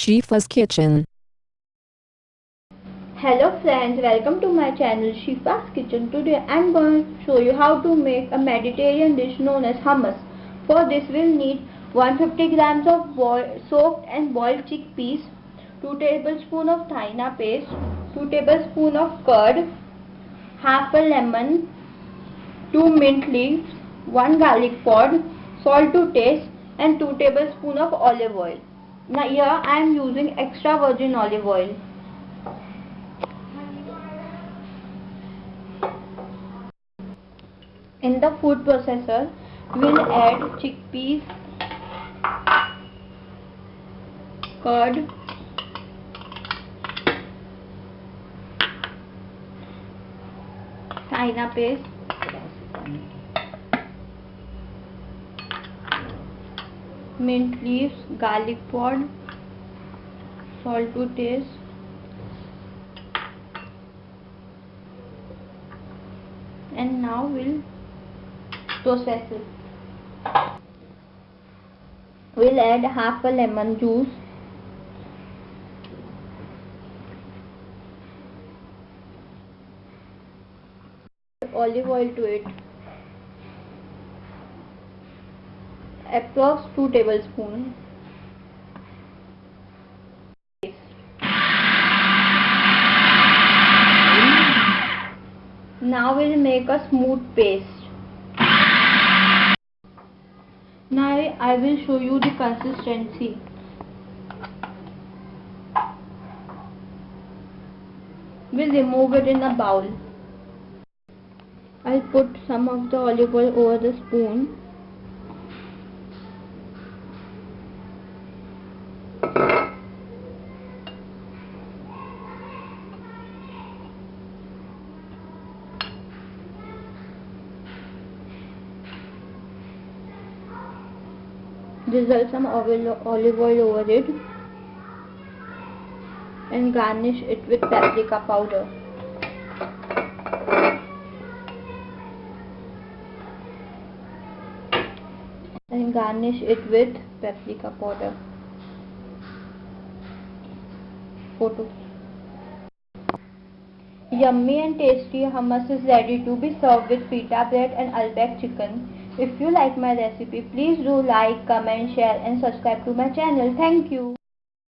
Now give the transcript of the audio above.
Shifa's Kitchen. Hello friends, welcome to my channel Shifa's Kitchen. Today I am going to show you how to make a Mediterranean dish known as hummus. For this we'll need 150 grams of soaked and boiled chickpeas, 2 tablespoons of tahina paste, 2 tablespoons of curd, half a lemon, 2 mint leaves, 1 garlic pod, salt to taste and 2 tablespoons of olive oil. Now here I am using extra virgin olive oil. In the food processor, we'll add chickpeas, curd, tahina paste, mint leaves, garlic pod, salt to taste, and now we'll process it. We'll add half a lemon juice. Olive oil to it approx 2 tablespoons. Now we'll make a smooth paste. Now I will show you the consistency. We'll remove it in a bowl. I'll put some of the olive oil over the spoon drizzle some olive oil over it and garnish it with paprika powder. And garnish it with paprika powder. Photo. Yummy and tasty hummus is ready to be served with pita bread and Uzbek chicken if you like my recipe please do like comment share and subscribe to my channel. Thank you